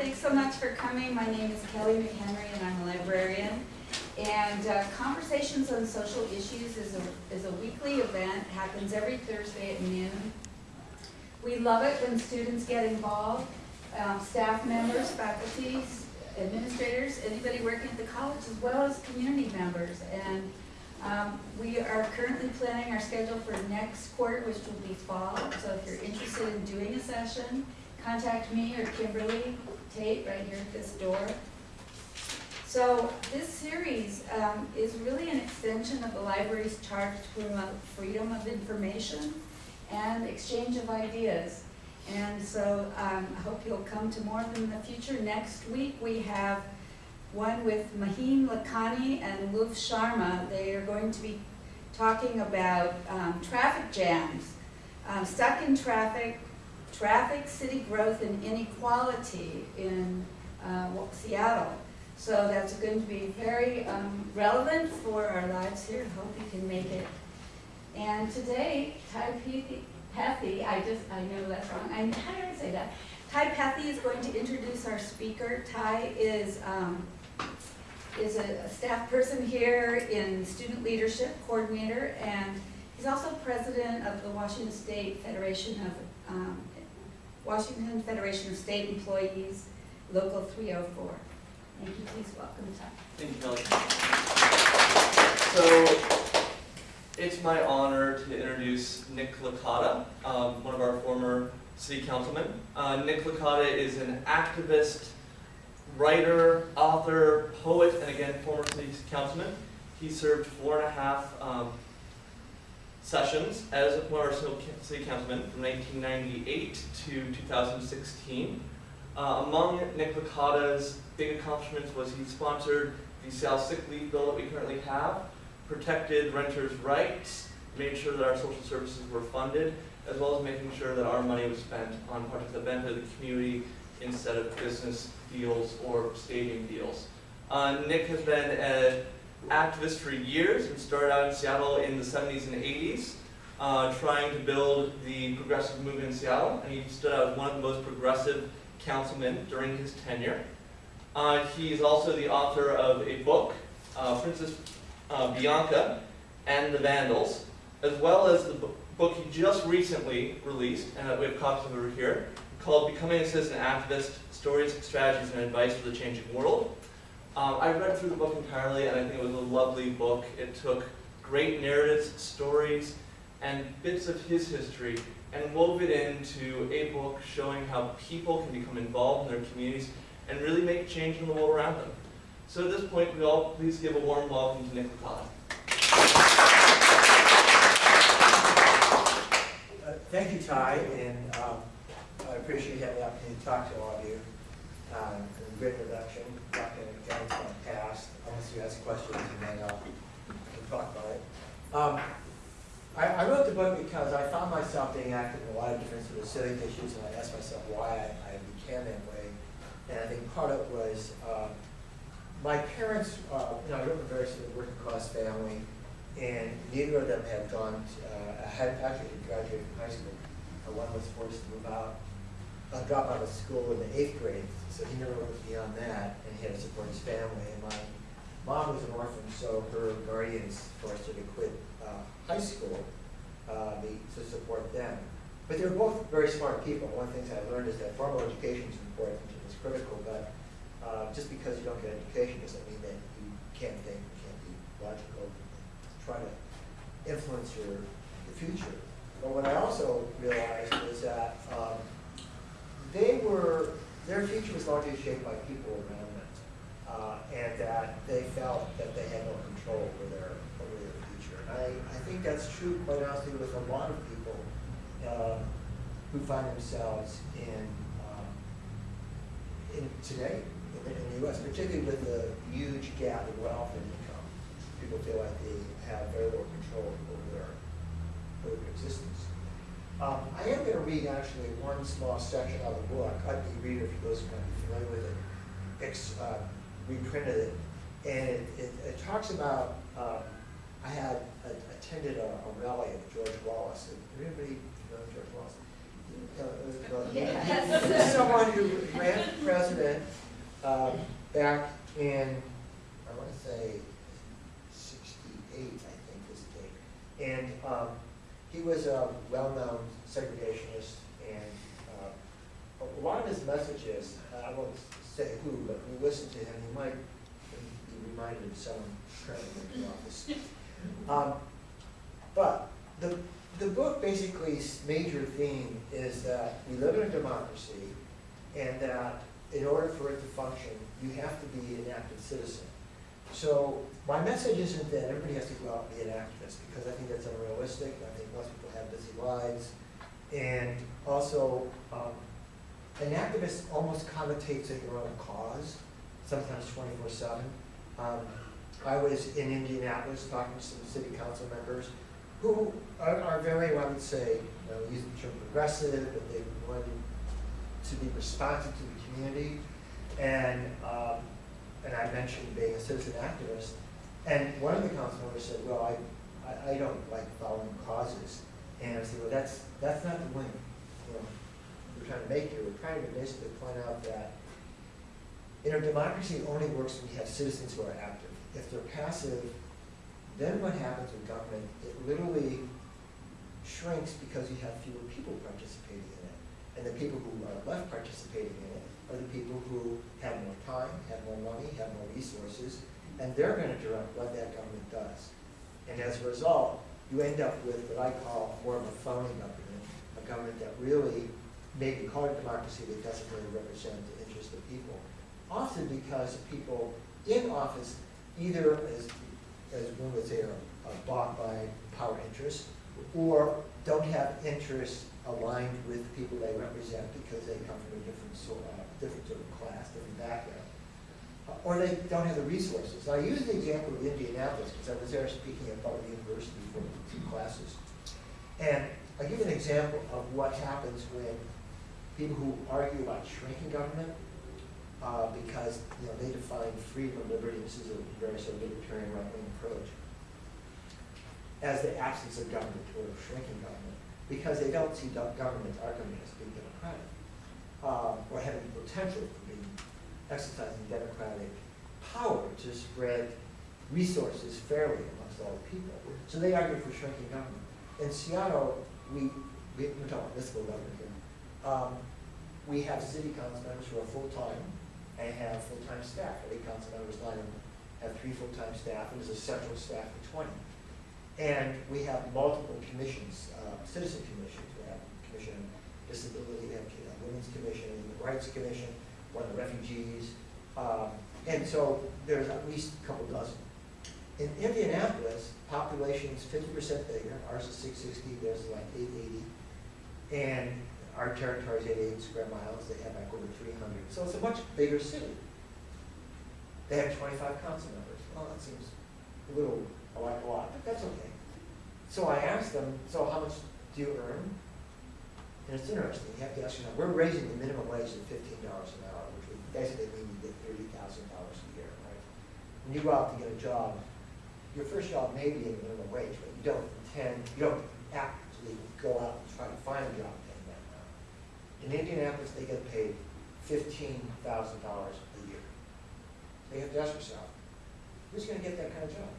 thanks so much for coming. My name is Kelly McHenry and I'm a librarian. And uh, Conversations on Social Issues is a, is a weekly event, happens every Thursday at noon. We love it when students get involved, um, staff members, faculty, administrators, anybody working at the college, as well as community members. And um, we are currently planning our schedule for next quarter, which will be fall. So if you're interested in doing a session, contact me or Kimberly Tate right here at this door. So this series um, is really an extension of the library's charge to promote freedom of information and exchange of ideas. And so um, I hope you'll come to more of them in the future. Next week we have one with Mahim Lakhani and Luv Sharma. They are going to be talking about um, traffic jams, um, stuck in traffic, traffic, city growth, and inequality in uh, Seattle. So that's going to be very um, relevant for our lives here. I hope you can make it. And today, Ty Pathy, I just, I know that's wrong. I'm did I say that? Ty Pathy is going to introduce our speaker. Ty is um, is a, a staff person here in student leadership coordinator, and he's also president of the Washington State Federation of um, Washington Federation of State Employees, Local 304. Thank you. Please welcome Ty. Thank you, Kelly. So it's my honor to introduce Nick Licata, um, one of our former city councilmen. Uh, Nick Licata is an activist writer, author, poet, and again, former city councilman. He served four and a half um, sessions as our city councilmen from 1998 to 2016. Uh, among Nick Licata's big accomplishments was he sponsored the Seattle Sick Leave Bill that we currently have, protected renters' rights, made sure that our social services were funded, as well as making sure that our money was spent on projects that the community instead of business deals or stadium deals. Uh, Nick has been an activist for years and started out in Seattle in the 70s and 80s, uh, trying to build the progressive movement in Seattle, and he stood out as one of the most progressive councilmen during his tenure. Uh, he is also the author of a book, uh, Princess uh, Bianca and the Vandals, as well as the book he just recently released, and we have copies over here, called Becoming a Citizen Activist, Stories, Strategies, and Advice for the Changing World. Um, I read through the book entirely, and I think it was a lovely book. It took great narratives, stories, and bits of his history, and wove it into a book showing how people can become involved in their communities and really make change in the world around them. So at this point, we all please give a warm welcome to Nick. Uh, thank you, Ty, and um, I appreciate having the opportunity to talk to all of you. Um, great introduction. Going to get into past unless you ask questions, and then we talk about it. Um, I, I, wrote the book because I found myself being active in a lot of different sort of civic issues, and I asked myself why I, I became that way. And I think part of it was uh, my parents, uh, you know, I grew up in a very sort of working class family, and neither of them had gone, to, uh, had actually graduated from high school. Uh, one was forced to move out uh, drop out of school in the eighth grade, so he never went beyond that, and he had to support his family. And my mom was an orphan, so her guardians forced her to quit uh, high school uh, to support them. But they were both very smart people. One of the things I learned is that formal education is important and is critical, but uh, just because you don't get education doesn't mean that you can't think, you can't be logical, try to influence your the future. But what I also realized was that um, they were, their future was largely shaped by people around them, uh, and that they felt that they had no control over their, over their future. And I, I think that's true, quite honestly, with a lot of people uh, who find themselves in, um, in today, in the, in the U.S., particularly with the huge gap in wealth and income. People feel like they have very little control over their, over their existence. Um, I am going to read actually one small section of the book. I'd be reader for those who might be familiar with it. It's uh, reprinted it, and it, it, it talks about. Um, I had attended a, a, rally of George Wallace. Anybody know George Wallace? uh, uh, Yes. Someone who ran for president um, back in, I want to say sixty-eight, I think is the date. And um, he was a well-known segregationist and uh, a lot of his messages, I won't say who, but we listened to him, you might be reminded of some currently in the office. Um, But the, the book basically's major theme is that we live in a democracy and that in order for it to function, you have to be an active citizen. So my message isn't that everybody has to go out and be an activist, because I think that's unrealistic. I think most people have busy lives. And also, um, an activist almost connotates that you're on a cause, sometimes twenty-four seven. Um, I was in Indianapolis talking to some city council members who are, are very, I would say, you know, use the term progressive, but they wanted to be responsive to the community. And, um, and I mentioned being a citizen activist. And one of the council members said, well, I, I, I don't like following causes. And I said, well, that's, that's not the point, you know, we're trying to make here. We're trying to basically point out that in a democracy, only works when you have citizens who are active. If they're passive, then what happens with government, it literally shrinks because you have fewer people participating in it. And the people who are left participating in it are the people who have more time, have more money, have more resources, and they're gonna direct what that government does. And as a result, you end up with what I call more of a phony government, a government that really, maybe call it democracy, but doesn't really represent the interests of people. Often because people in office either, as, as one would say, are are bought by power interests, or don't have interests aligned with people they represent because they come from a different sort, uh, different sort of class, different background. Uh, Or they don't have the resources. I use the example of Indianapolis because I was there speaking at Butler University for two classes. And I give an example of what happens when people who argue about shrinking government, uh, because, you know, they define freedom and liberty, this is a very sort of libertarian right-wing approach, as the absence of government or shrinking government, because they don't see do- government argument as uh, or having the potential for being, exercising democratic power to spread resources fairly amongst all the people. So they argue for shrinking government. In Seattle, we, we, we're talking municipal government here, um, we have city council members who are full-time and have full-time staff. Eight council members, them have three full-time staff, and there's a central staff of twenty. And we have multiple commissions, uh, citizen commissions, we have Commission on Disability, we have Women's Commission, Human Rights Commission, one of the refugees. Um, and so there's at least a couple dozen. In Indianapolis, population is fifty percent bigger, ours is six sixty, theirs is like eight eighty. And our territory is eighty-eight square miles, they have like over three hundred, so it's a much bigger city. They have twenty-five council members, well, that seems a little, like a lot, but that's okay. So I asked them, so how much do you earn? And it's interesting, you have to ask yourself, we're raising the minimum wage to fifteen dollars an hour, which would basically mean you get thirty thousand dollars a year, right? When you go out to get a job, your first job may be the minimum wage, but you don't intend, you don't actually go out and try to find a job paying that amount. In Indianapolis, they get paid fifteen thousand dollars a year. So you have to ask yourself, who's gonna get that kind of job?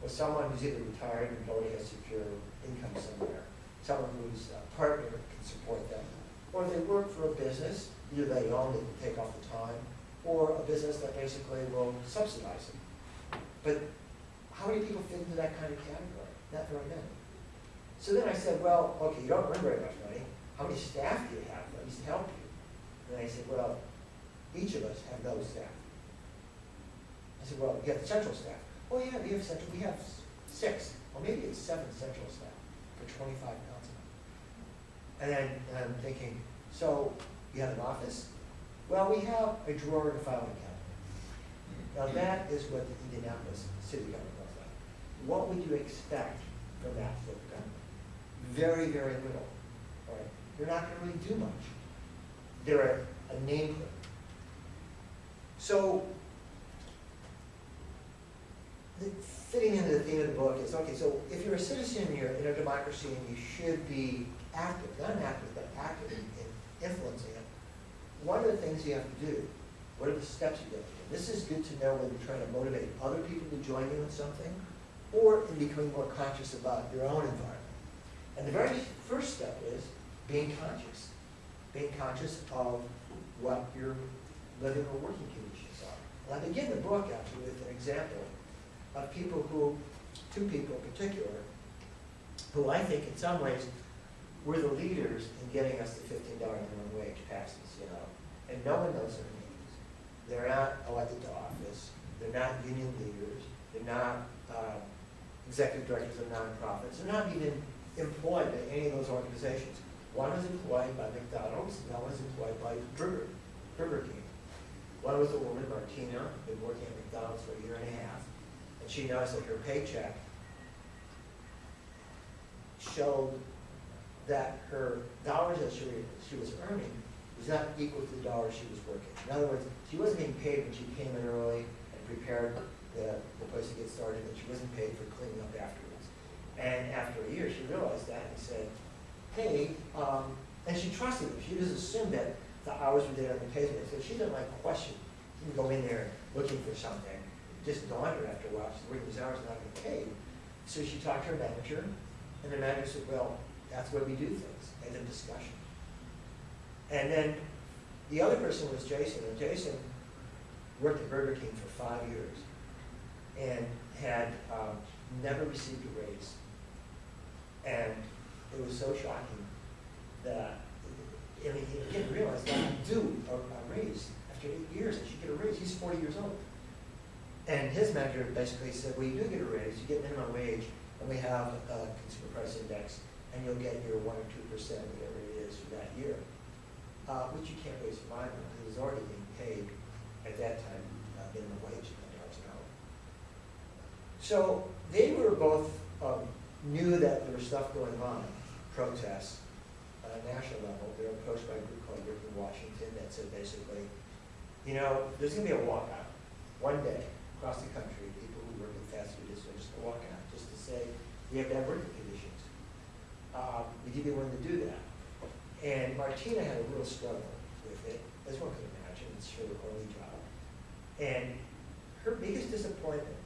Well, someone who's either retired and already has secure income somewhere, someone whose uh, partner support them, or they work for a business, either they own it and take off the time, or a business that basically will subsidize them. But how many people fit into that kind of category? Not very many. So then I said, well, okay, you don't earn very much money, how many staff do you have that used to help you? And they said, well, each of us have no staff. I said, well, you have central staff. Oh, yeah, we have central, we have six, or maybe it's seven central staff for twenty-five council members. And then, um, I'm thinking, so you have an office? Well, we have a drawer and a filing cabinet. Now, that is what the Indianapolis city government looks like. What would you expect from that sort of government? Very, very little, all right? You're not gonna really do much. They're a, a nameplate. So, fitting into the theme of the book is, okay, so if you're a citizen, you're in a democracy and you should be active, not active, but active in, in influencing it, what are the things you have to do? What are the steps you have to do? This is good to know when you're trying to motivate other people to join you in something, or in becoming more conscious about your own environment. And the very first step is being conscious. Being conscious of what your living or working conditions are. And I begin the book actually with an example of people who, two people in particular, who I think in some ways were the leaders in getting us the fifteen dollar minimum wage passes, you know. And no one knows their names. They're not elected to office, they're not union leaders, they're not uh, executive directors of nonprofits, they're not even employed by any of those organizations. One was employed by McDonald's, and one was employed by Burger, Burger King. One was a woman, Martina, been working at McDonald's for a year and a half, and she noticed that her paycheck showed that her dollars that she, she was earning was not equal to the dollars she was working. In other words, she wasn't being paid when she came in early and prepared the, the place to get started, and she wasn't paid for cleaning up afterwards. And after a year, she realized that and said, hey, um, and she trusted them. She just assumed that the hours were there on the payment. So she didn't like question, didn't go in there looking for something. It just dawned her after a while, she's working these hours, not getting paid. So she talked to her manager, and the manager said, well, that's where we do things, and a discussion. And then the other person was Jason, and Jason worked at Burger King for five years and had um, never received a raise. And it was so shocking that, I mean, he didn't realize that he do a, a raise after eight years, and should get a raise, he's forty years old. And his manager basically said, well, you do get a raise, you get minimum wage, and we have a consumer price index, and you'll get your one or two percent, whatever it is for that year. Uh, which you can't really survive on, because it's already being paid at that time, uh, minimum wage, ten dollars an hour. So they were both, um, knew that there was stuff going on, protests, on a national level. They were approached by a group called Working Washington that said basically, you know, there's gonna be a walkout, one day, across the country, people who work in fast food districts, a walkout, just to say, we have to have Um, would you be willing to do that? And Martina had a real struggle with it, as one could imagine, it's her only job. And her biggest disappointment,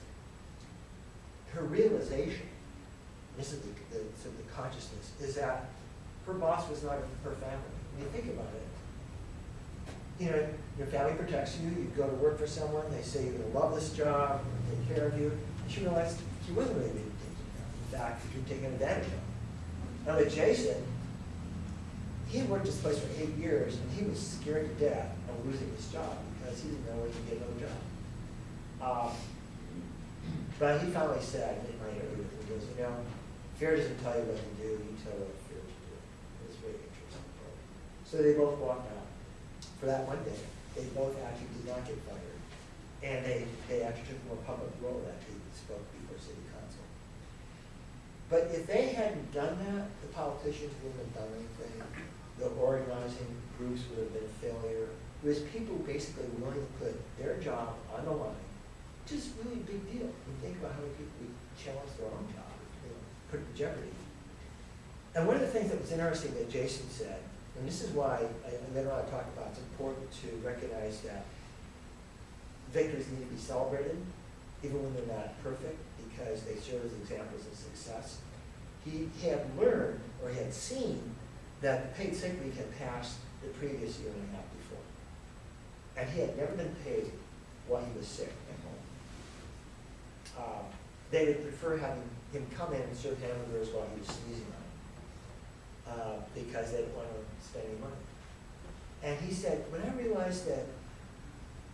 her realization, this is the, the, sort of the consciousness, is that her boss was not her family. When you think about it, you know, your family protects you, you go to work for someone, they say you're gonna love this job, take care of you. And she realized she wasn't really being taken care of. In fact, she was taken advantage of. Now with Jason, he had worked this place for eight years, and he was scared to death of losing his job because he didn't know where he could get another job. Um, but he finally said, in my interview with him, he goes, you know, fear doesn't tell you what to do, you tell what fear to do. It was very interesting. So they both walked out for that one day. They both actually did not get fired. And they, they actually took a more public role that they spoke. But if they hadn't done that, the politicians wouldn't have done anything. The organizing groups would have been a failure. It was people basically willing to put their job on the line, which is really a big deal. You think about how many people would challenge their own job, you know, put it in jeopardy. And one of the things that was interesting that Jason said, and this is why, I- and later on I talk about, it's important to recognize that victories need to be celebrated, even when they're not perfect, because they serve as examples of success. He had learned, or had seen, that paid sick leave had passed the previous year and a half before. And he had never been paid while he was sick at home. Um, They would prefer having him come in and serve hamburgers while he was sneezing on them, uh, because they didn't want to spend any money. And he said, when I realized that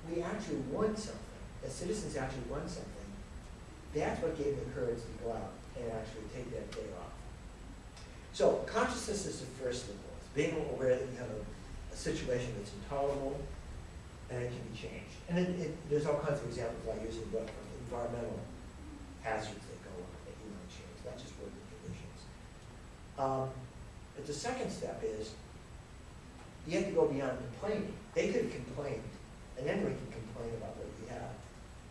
we actually won something, that citizens actually won something, that's what gave me the courage to go out and actually take that day off. So consciousness is the first all, It's being aware that you have a, a situation that's intolerable and it can be changed. And it, it, there's all kinds of examples I use in the book of environmental hazards that go on that you to change, not just working conditions. Um, but the second step is you have to go beyond complaining. They could have complained, and anyone can complain about have.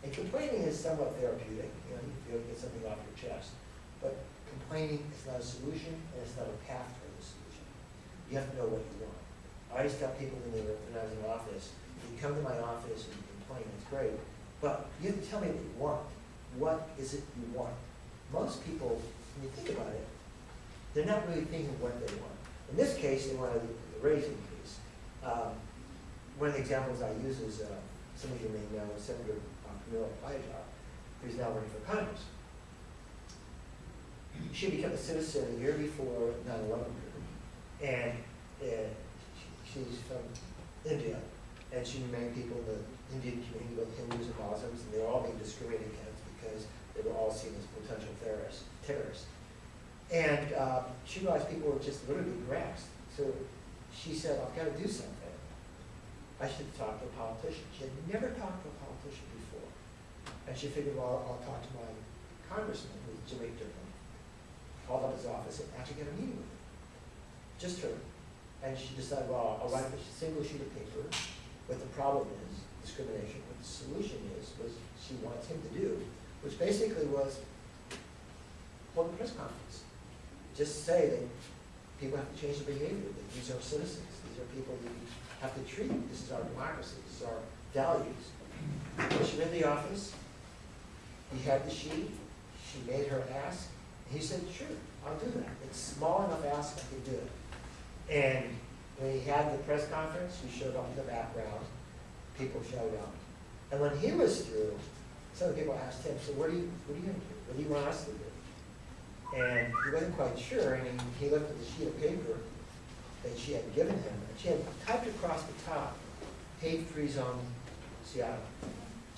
And complaining is somewhat therapeutic, you know, you feel, get something off your chest. But complaining is not a solution, and it's not a path for the solution. you have to know what you want. I used to tell people when they were, when I was in office, you come to my office and complain, it's great, but you have to tell me what you want. What is it you want? Most people, when you think about it, they're not really thinking what they want. In this case, they wanted a raise increase. Um, One of the examples I use is, uh, some of you may know Senator who's now running for Congress. She became a citizen a year before 9/11 occurred, and she- she's from India, and she married people in the Indian community, both Hindus and Muslims, and they were all being discriminated against because they were all seen as potential terrorists. terrorists. And uh, she realized people were just literally harassed. So she said, I've got to do something. I should talk to a politician. She had never talked to a politician before. And she figured, well, I'll talk to my congressman, who's Jim McDermott. Called up his office and actually got a meeting with him. Just her. And she decided, well, I'll write a single sheet of paper. What the problem is, discrimination. What the solution is, was she wants him to do, which basically was hold a press conference. Just say that people have to change their behavior, that these are citizens, these are people we have to treat, this is our democracy, this is our values. She went to the office, he had the sheet, she made her ask, he said, sure, I'll do that. It's small enough ask, I can do it. And when he had the press conference, he showed up in the background, people showed up. And when he was through, some people asked him, so what are you, what you gonna do? What do you want us to do? And he wasn't quite sure, and he, he looked at the sheet of paper that she had given him, and she had typed across the top, hate-free zone Seattle.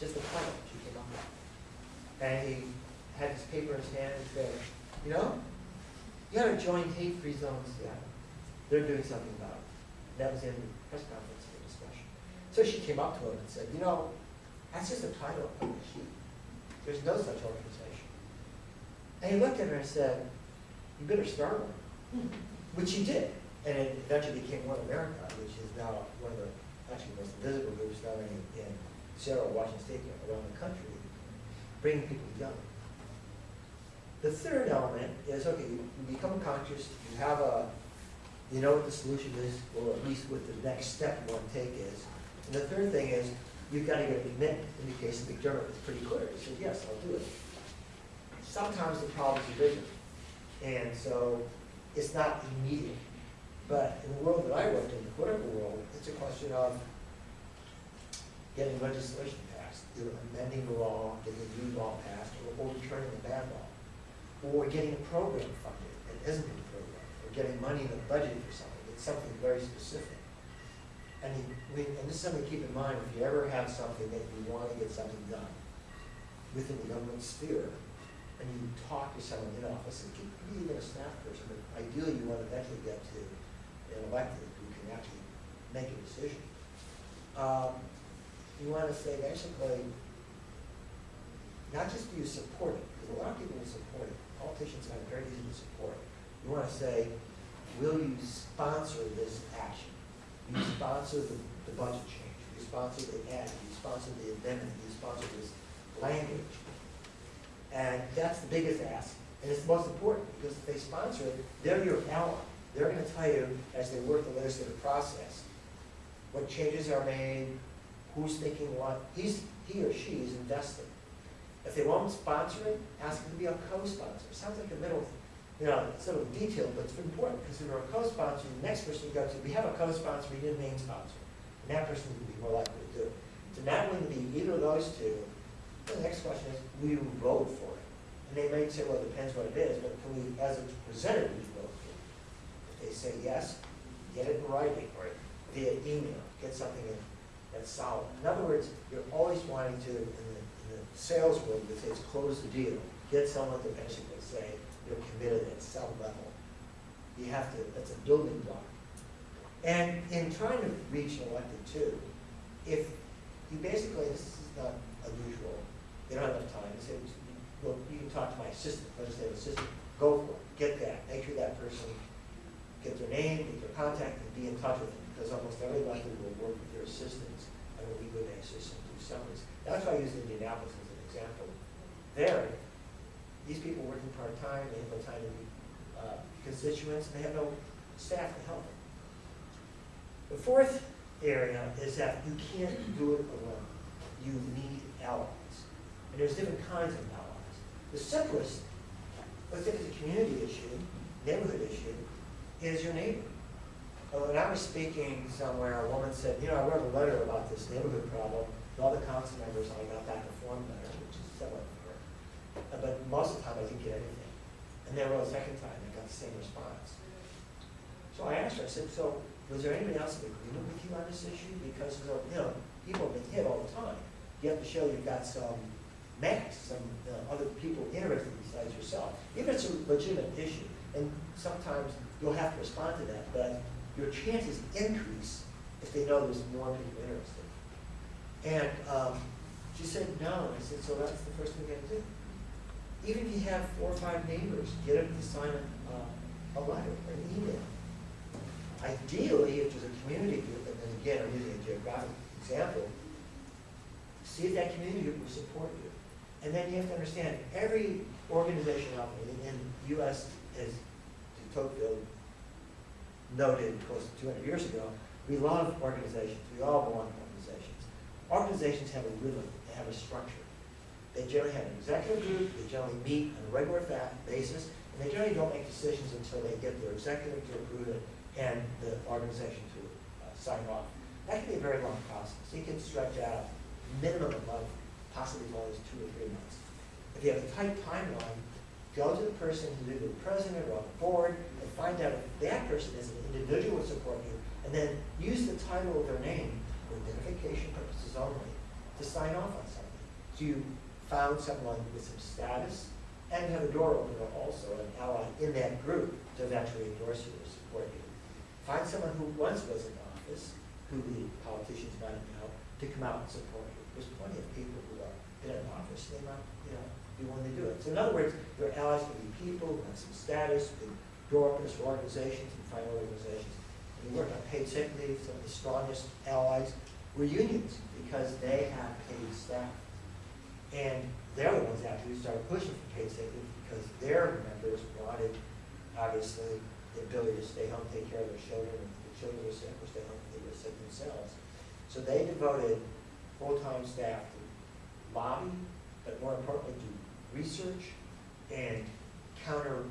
Just a title she came up with. And he had his paper in his hand and said, you know, you gotta join hate-free zone Seattle. They're doing something about it. That was in the press conference for discussion. So she came up to him and said, you know, that's just a title on the sheet. There's no such organization. And he looked at her and said, you better start one. Hmm. Which he did. And it eventually became One America, which is now one of the, actually most visible groups now in, in Seattle, Washington State, around the country, bringing people together. The third element is, okay, you you become conscious, you have a, you know what the solution is, or at least what the next step you want to take is. And the third thing is, you've got to get a commitment. In the case of McDermott, it's pretty clear. He said, yes, I'll do it. Sometimes the problems are bigger. And so it's not immediate. But in the world that I worked in, the political world, it's a question of getting legislation passed, amending the law, getting a new law passed, or overturning a bad law, or getting a program funded that isn't a program, or getting money in the budget for something, it's something very specific. And we, and this is something to keep in mind, if you ever have something that you want to get something done within the government sphere, and you talk to someone in office, and can be even a staff person, but ideally you want to eventually get to an elected who can actually make a decision. Um, you want to say basically, not just do you support it, because a lot of people will support it, politicians find it very easy to support. You want to say, will you sponsor this action? You sponsor the, the budget change, you sponsor the ad, you sponsor the amendment, you sponsor this language. And that's the biggest ask, and it's the most important, because if they sponsor it, they're your ally. They're gonna tell you, as they work the legislative process, what changes are made, who's thinking what, he's, he or she is investing. If they won't sponsor it, ask them to be a co-sponsor. Sounds like a middle, you know, it's a little detailed, but it's important, because if you're a co-sponsor, the next person you go to, we have a co-sponsor, we need a main sponsor. And that person will be more likely to do it. So not willing to be either of those two, the next question is, will you vote for it? And they may say, well, it depends what it is, but can we, as a presenter, we vote for it? If they say yes, get it in writing or via email, get something in that's solid. In other words, you're always wanting to, in the, in the sales world, they say close the deal. Get someone to basically say you're committed at some level. You have to, that's a building block. And in trying to reach an elected too, if you basically, this is not unusual, they don't have enough time, they say, well, you can talk to my assistant, legislative assistant, go for it, get that, make sure that person, get their name, get their contact, and be in touch with them, because almost every elected will work with their assistants, and will be with their assistant do summaries. That's why I use Indianapolis as an example. There, these people working part-time, they have no time to meet uh, constituents, and they have no staff to help them. The fourth area is that you can't do it alone. You need allies. And there's different kinds of allies. The simplest, let's take it as a community issue, neighborhood issue, is your neighbor. When I was speaking somewhere, a woman said, you know, I wrote a letter about this neighborhood problem, to all the council members, I got back a form letter, which is somewhat fair. Uh, But most of the time, I didn't get anything. And then I wrote a second time, and got the same response. So I asked her, I said, so was there anybody else in agreement with you on this issue? Because, you know, people have been hit all the time. You have to show you've got some mass, some other people interested besides yourself. Even if it's a legitimate issue, and sometimes you'll have to respond to that, but your chances increase if they know there's more people interested. And um, she said, no. I said, so that's the first thing we got to do. Even if you have four or five neighbors, get them to sign a, uh, a letter, or an email. Ideally, if there's a community group, and then again, I'm using a geographic example, see if that community group will support you. And then you have to understand, every organization out there, in the US, as Tocqueville noted close to two hundred years ago, we love organizations, we all to organizations. Organizations have a rhythm, they have a structure. They generally have an executive group, they generally meet on a regular basis, and they generally don't make decisions until they get their executive to approve it and the organization to uh, sign off. That can be a very long process. It can stretch out minimum of possibly as long as two or three months. If you have a tight timeline, go to the person who's either the president or on the board and find out if that person is an individual would support you, and then use the title of their name for identification purposes only to sign off on something. So you found someone with some status and have a door opener also, an ally in that group to eventually endorse you or support you. Find someone who once was in office, who the politicians might have to come out and support you. There's plenty of people who are in office, they might, you know, be willing to do it. So in other words, your allies can be people who have some status, who door openers for organizations and find organizations. And we work on paid sick leave, some of the strongest allies were unions because they have paid staff. And they're the ones actually who started pushing for paid sick leave because their members wanted, obviously, the ability to stay home, take care of their children, and the children were sick, or stay home, they were sick themselves. So they devoted full-time staff to lobby, but more importantly, to research and counter,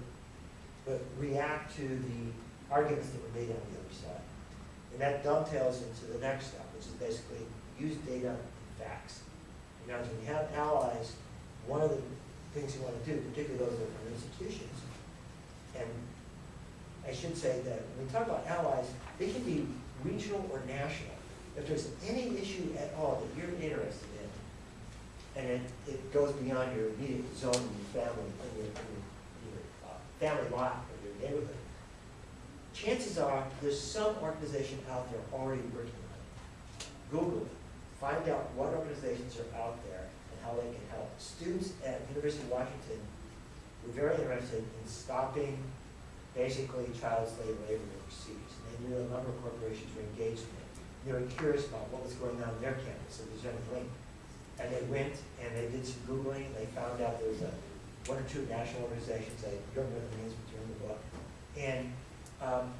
but react to the arguments that were made on the other side. And that dovetails into the next step, which is basically use data and facts. You know, when you have allies, one of the things you want to do, particularly those that are from institutions, and I should say that when we talk about allies, they can be regional or national. If there's any issue at all that you're interested in, and it, it goes beyond your immediate zone, your family, or your, your, your uh, family lot, or your neighborhood, chances are there's some organization out there already working on it. Google it, find out what organizations are out there and how they can help. Students at University of Washington were very interested in stopping basically child slave labor overseas. And they knew a number of corporations were engaged in it. They were curious about what was going on in their campus, if there's any link. And they went and they did some Googling, they found out there was a, one or two national organizations, I don't remember the names, in the book. And um,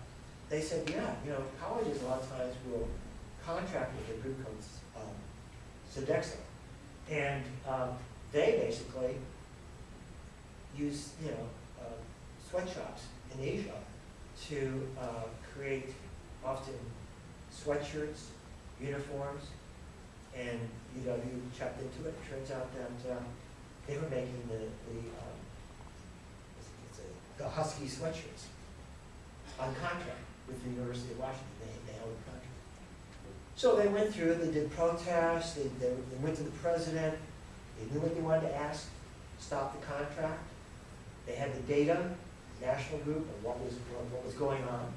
they said, yeah, you know, colleges a lot of times will contract with a group called um, Sodexo. And um, they basically use, you know, uh, sweatshops in Asia to uh, create often sweatshirts, uniforms, and UW checked into it. Turns out that uh, they were making the, the, um, what's it- what's the Husky sweatshirts on contract with the University of Washington. They, they held a contract. So they went through, they did protests, they, they they went to the president, they knew what they wanted to ask, stop the contract. They had the data, national group, of what was, what was going on.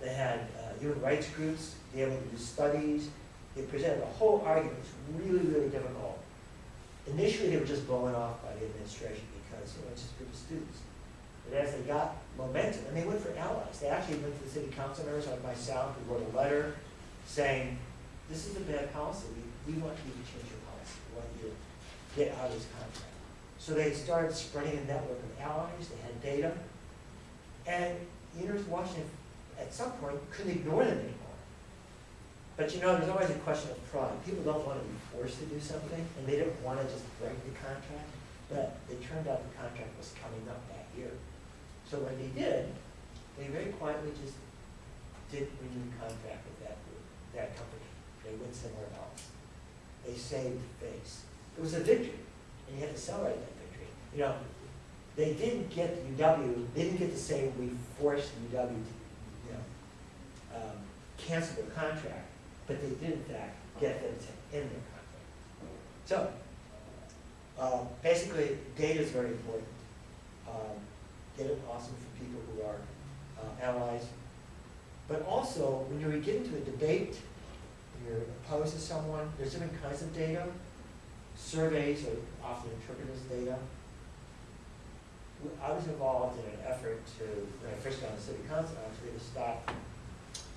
They had uh, human rights groups, be able to do studies. They presented a whole argument, It's really, really difficult. Initially, they were just blown off by the administration because, know, it's just a group of students. But as they got momentum, and they went for allies, they actually went to the city council members like myself, who wrote a letter saying, this is a bad policy, we, we want you to change your policy, we want you to get out of this contract. So they started spreading a network of allies, they had data, and the University of Washington, at some point, couldn't ignore them anymore. But you know, there's always a question of pride. People don't want to be forced to do something, and they didn't want to just break the contract. But it turned out the contract was coming up that year. So when they did, they very quietly just did renew the contract with that group, that company. They went somewhere else. They saved face. It was a victory, and you had to celebrate that victory. You know, they didn't get UW, they didn't get to say, we forced UW to, you know, um, cancel the contract, but they did in fact get them to end their contract. So, uh, basically, data is very important. Um, Data is awesome for people who are uh, allies. But also, when you get into a debate, you're opposed to someone, there's different kinds of data. Surveys are often interpreted as data. I was involved in an effort to, when I first got on the city council, actually, to stop,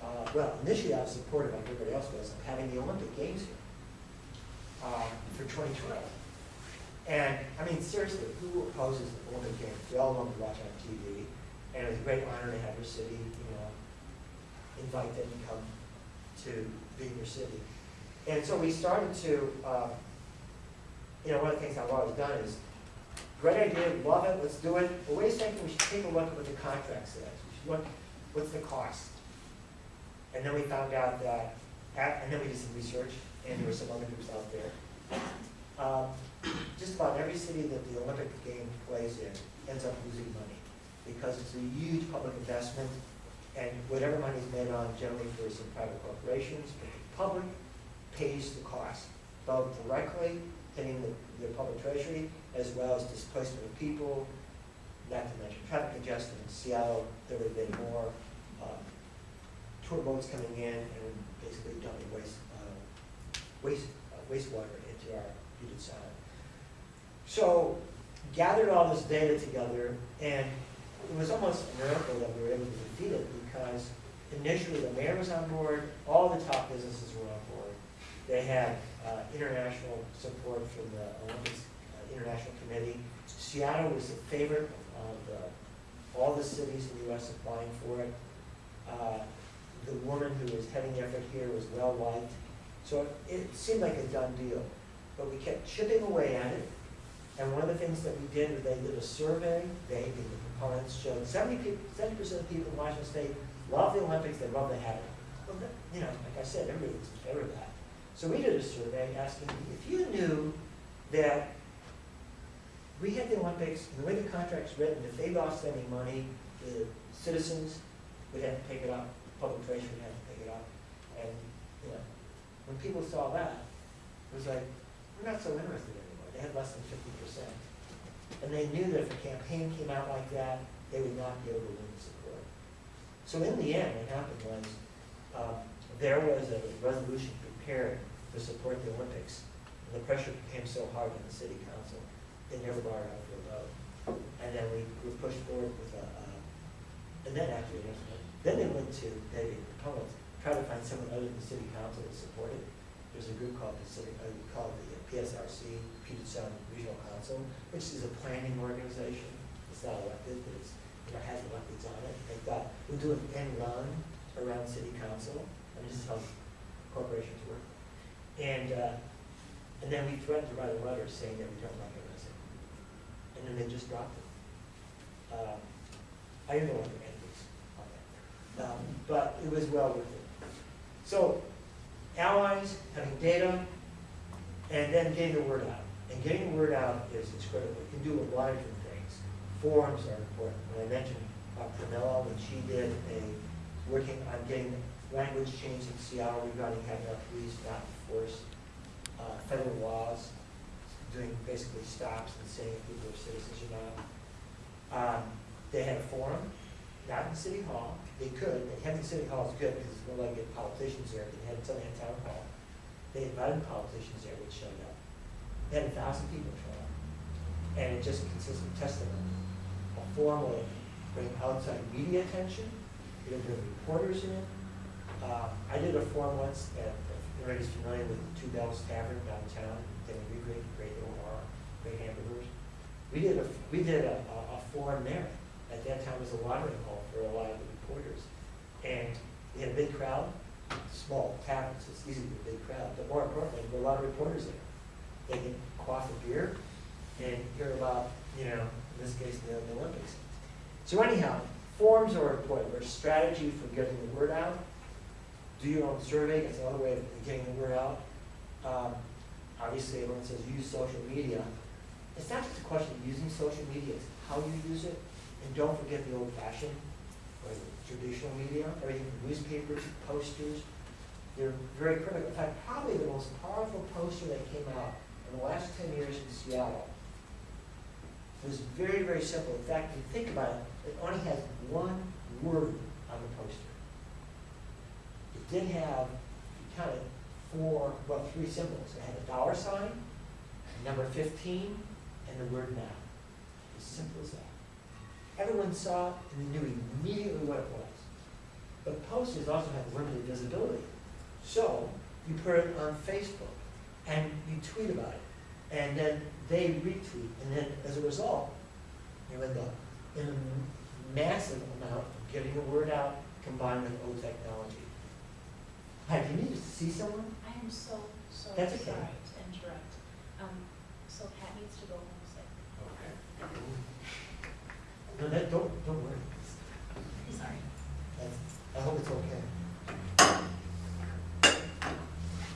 uh, well, initially I was supportive, like everybody else was, of having the Olympic Games here, um, for twenty twelve. And, I mean, seriously, who opposes the Olympic Games? We all want to watch on TV, and it was a great honor to have your city, you know, invite them to come to be in your city. And so we started to, uh, you know, one of the things I've always done is, great idea, love it, let's do it, but wait a second, we should take a look at what the contract says. We should look, what's the cost? And then we found out that, at- and then we did some research, and there were some other groups out there. Um, Just about every city that the Olympic game plays in ends up losing money, because it's a huge public investment, and whatever money is made on generally for some private corporations, but the public pays the cost, both directly hitting the, the public treasury, as well as displacement of people, not to mention traffic congestion in Seattle, there would have been more, tour boats coming in and basically dumping waste, uh, waste, uh, wastewater into our Puget Sound. So gathered all this data together, and it was almost a miracle that we were able to defeat it because initially the mayor was on board, all the top businesses were on board. They had uh, international support from the Olympics uh, International Committee. Seattle was the favorite of uh, all the cities in the US applying for it. Uh, The woman who was heading the effort here was well-liked. So it seemed like a done deal, but we kept chipping away at it. And one of the things that we did was they did a survey, they, the proponents, showed seventy people, seventy percent of people in Washington State love the Olympics, they love the have it. Well, you know, like I said, everybody was in favor of that. So we did a survey asking, if you knew that we had the Olympics, and the way the contract's written, if they lost any money, the citizens would have to pick it up, public treasury would have to pick it up. And, you know, when people saw that, it was like, we're not so interested anymore, they had less than fifty percent. And they knew that if a campaign came out like that, they would not be able to win the support. So in the end, what happened was, um, there was a resolution prepared to support the Olympics. And the pressure became so hard on the city council, they never brought it up for a vote. And then we were pushed forward with a, uh, and then after, was- then they went to, they, proponents, tried to find someone other than the city council to support it. There's a group called the city, uh, called the PSRC, Puget Sound Regional Council, which is a planning organization. It's not elected, but it's, you know, has electeds on it. They thought, we'll do an end run around city council, and this is how corporations work. And, uh, and then we threatened to write a letter saying that we don't recognize it. And then they just dropped it. Um, I didn't know what the end was on that. Um, but it was well worth it. So allies, having data, and then getting the word out. And getting the word out is, is critical. You can do a lot of different things. Forums are important. When I mentioned uh, Pramila, when she did a, working on getting language change in Seattle regarding having our police not enforce uh, federal laws, doing basically stops and saying if people are citizens or not. Um, They had a forum, not in City Hall, they could, but having City Hall is good because it's more like get politicians there, they had something at Town Hall. They invited politicians there, which showed up. They had a thousand people show up. And it just consists of testimony. A forum will bring outside media attention, You it'll bring reporters in. Uh, I did a forum once at, if anybody's familiar with the Two Bells Tavern downtown, they a great, great OR, great hamburgers. We did a, we did a, a a forum there. At that time, was a watering hole for a lot of the reporters. And we had a big crowd, small taverns, it's easy to get a big crowd, but more importantly, there were a lot of reporters there. They can quaff a beer and hear about, you know, in this case, the the Olympics. So anyhow, forms are important, there's strategy for getting the word out. Do your own survey, it's another way of getting the word out. Um, Obviously, everyone says use social media. It's not just a question of using social media, it's how you use it. And don't forget the old fashioned, or the traditional media, everything from newspapers, posters. They're very critical. In fact, probably the most powerful poster that came out in the last ten years in Seattle was very, very simple. In fact, if you think about it, it only has one word on the poster. It did have, if you count it, four, well, three symbols. It had a dollar sign, number fifteen, and the word now. As simple as that. Everyone saw it and knew immediately what it was. But posters also have limited visibility. So you put it on Facebook and you tweet about it. And then they retweet. And then as a result, you end up in a massive amount of getting the word out combined with old technology. Hi, do you need to see someone? I am so, so sorry That's to okay. interrupt. Um, so Pat needs to go home sick. No, that, don't, don't worry. Sorry. That's, I hope it's okay.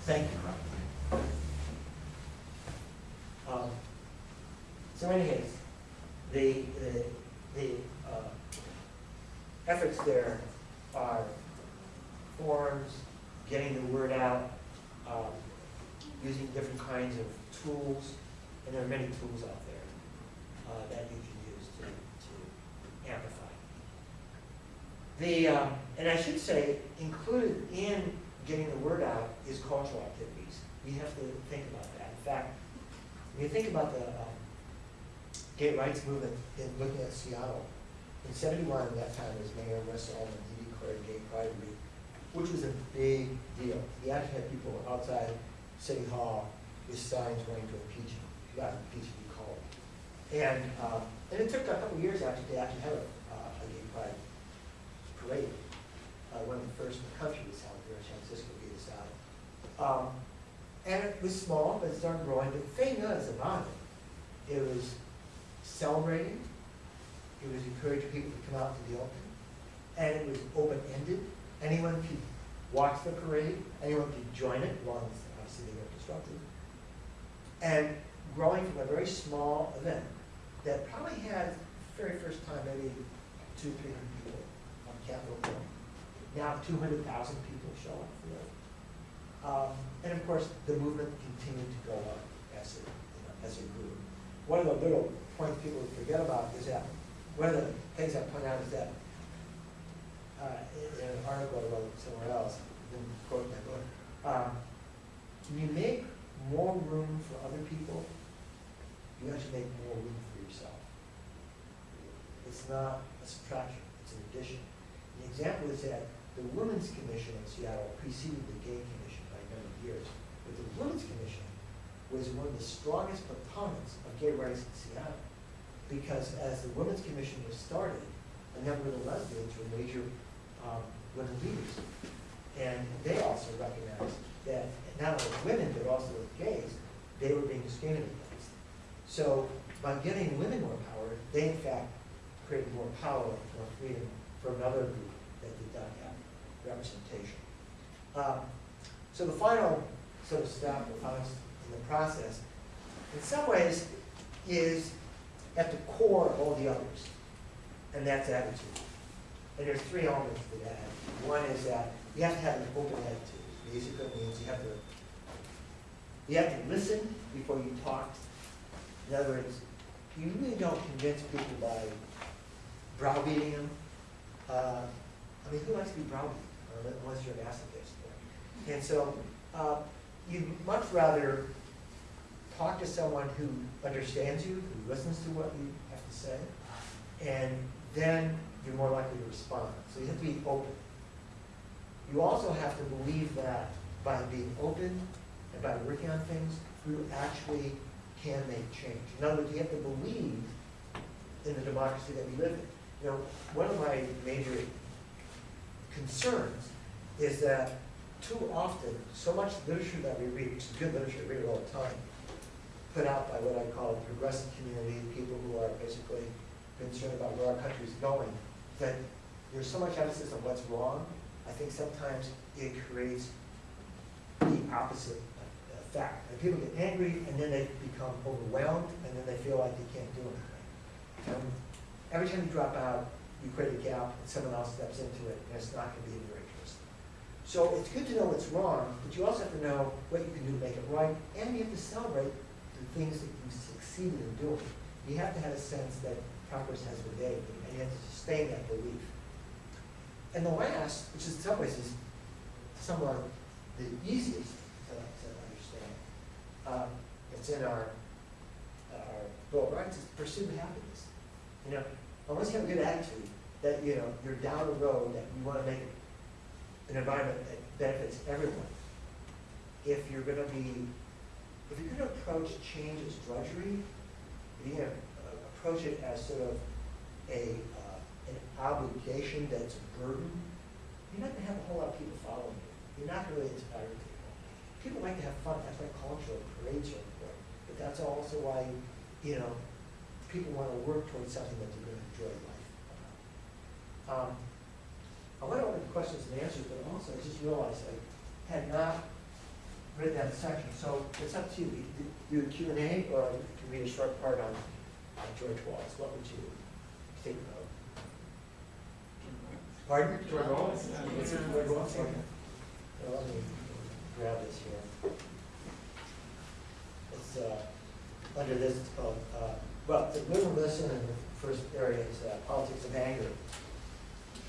Thank you. Um, So anyways, the, the, the, uh, efforts there are forums, getting the word out, um, using different kinds of tools, and there are many tools out there, uh, that you can use to, amplify. The, um, and I should say, included in getting the word out is cultural activities. We have to think about that. In fact, when you think about the um, gay rights movement in looking at Seattle, in seventy-one, at that time, was Mayor Wes Uhlman, he declared Gay Pride Week, which was a big deal. He actually had people outside City Hall with signs wanting to impeach him, not got him, he called. And, um, and it took a couple years actually to actually have a, uh, a gay pride parade. Uh, one of the first in the country was held here in San Francisco, us. Um, and it was small, but it started growing, but the thing was about it, it was celebrating, it was encouraging people to come out to the open, and it was open-ended. Anyone could watch the parade, anyone could join it, as obviously they weren't disrupted. And growing from a very small event that probably had, very first time, maybe two, three hundred people on Capitol Hill. Now two hundred thousand people show up for it. Um, and of course, the movement continued to go up as it, you know, as it grew. One of the little points people forget about is that, one of the things I point out is that, uh, in an article I wrote somewhere else, didn't quote my book, um, you make more room for other people, you actually make more room for yourself. It's not a subtraction, it's an addition. The example is that the Women's Commission in Seattle preceded the Gay Commission by a number of years. But the Women's Commission was one of the strongest proponents of gay rights in Seattle. Because as the Women's Commission was started, a number of the lesbians were major um, women leaders. And they also recognized that not only women, but also with gays, they were being discriminated against. So by giving women more power, they in fact created more power, more freedom for another group that did not have representation. Um, So the final sort of step, the final in the process, in some ways, is at the core of all the others, and that's attitude. And there's three elements to that. One is that you have to have an open attitude. Basically means you have to, you have to listen before you talk. In other words, you really don't convince people by browbeating them. Uh, I mean, who likes to be browbeaten, uh, unless you're an masochist? And so, uh, you'd much rather talk to someone who understands you, who listens to what you have to say, and then you're more likely to respond. So you have to be open. You also have to believe that by being open and by working on things, you actually can make change. In other words, you have to believe in the democracy that we live in. You know, one of my major concerns is that too often, so much literature that we read, which is good literature, read it all the time, put out by what I call a progressive community, people who are basically concerned about where our country is going, that there's so much emphasis on what's wrong, I think sometimes it creates the opposite effect. And people get angry, and then they become overwhelmed, and then they feel like they can't do anything. Every time you drop out, you create a gap, and someone else steps into it, and it's not gonna be in your interest. So it's good to know what's wrong, but you also have to know what you can do to make it right, and you have to celebrate the things that you succeeded in doing. You have to have a sense that progress has been made, and you have to sustain that belief. And the last, which is in some ways is somewhat the easiest to, to um, it's in our, our Bill of Rights, is pursue happiness. You know, unless you have a good attitude, that, you know, you're down the road, that you wanna make an environment that benefits everyone. If you're gonna be, if you're gonna approach change as drudgery, if you're gonna uh, approach it as sort of a, uh, an obligation that's a burden, you're not gonna have a whole lot of people following you. You're not gonna really inspire people. People like to have fun, that's why cultural parades are important. But that's also why, you know, people wanna work towards something that they're gonna enjoy life. Um, I went over the questions and answers, but also I just realized I had not read that section, so it's up to you. Do a Q and A, or you can read a short part on, on George Wallace, what would you think about? Pardon? George Wallace? What's it, George Wallace? Okay. Grab this here. It's, uh, under this, it's called, uh, well, the listen, in the first area is uh, politics of anger.